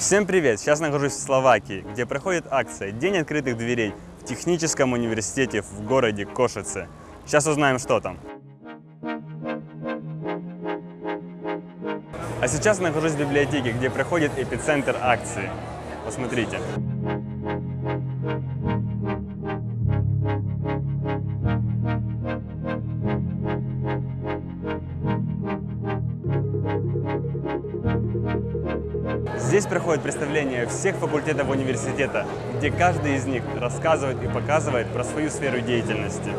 Всем привет! Сейчас нахожусь в Словакии, где проходит акция «День открытых дверей» в техническом университете в городе Кошице. Сейчас узнаем, что там. А сейчас нахожусь в библиотеке, где проходит эпицентр акции. Посмотрите. Здесь проходит представление всех факультетов университета, где каждый из них рассказывает и показывает про свою сферу деятельности.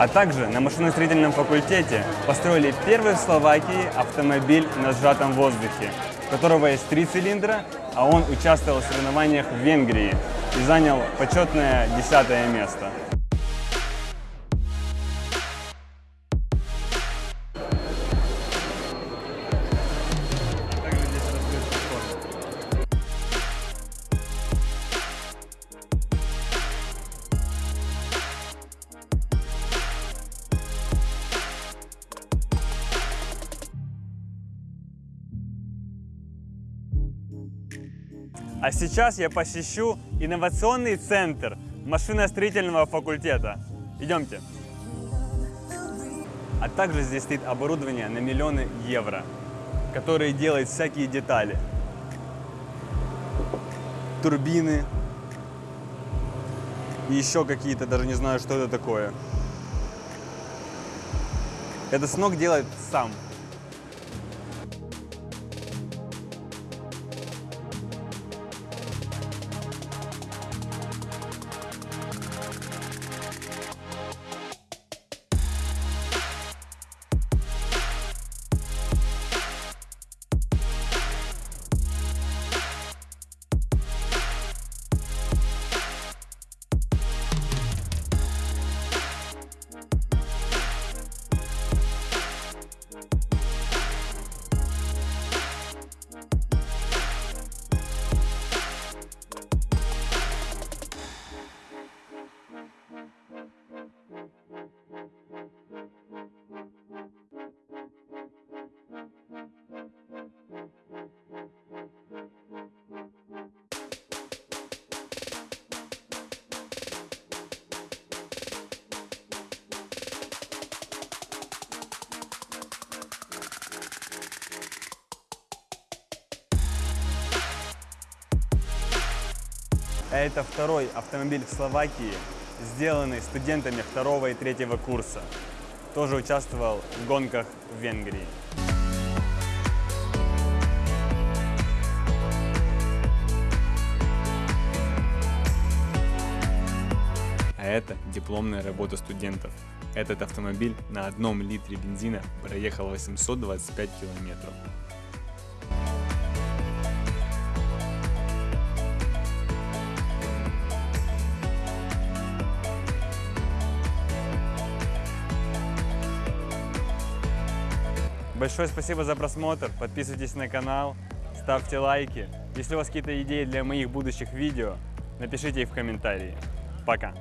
А также на машиностроительном факультете построили первый в Словакии автомобиль на сжатом воздухе, у которого есть три цилиндра, а он участвовал в соревнованиях в Венгрии и занял почетное десятое место. А сейчас я посещу инновационный центр машиностроительного факультета. Идемте. А также здесь стоит оборудование на миллионы евро, которые делают всякие детали. Турбины и еще какие-то, даже не знаю, что это такое. Это сног делает сам. Это второй автомобиль в Словакии, сделанный студентами второго и третьего курса. Тоже участвовал в гонках в Венгрии. А это дипломная работа студентов. Этот автомобиль на одном литре бензина проехал 825 километров. Большое спасибо за просмотр, подписывайтесь на канал, ставьте лайки. Если у вас какие-то идеи для моих будущих видео, напишите их в комментарии. Пока!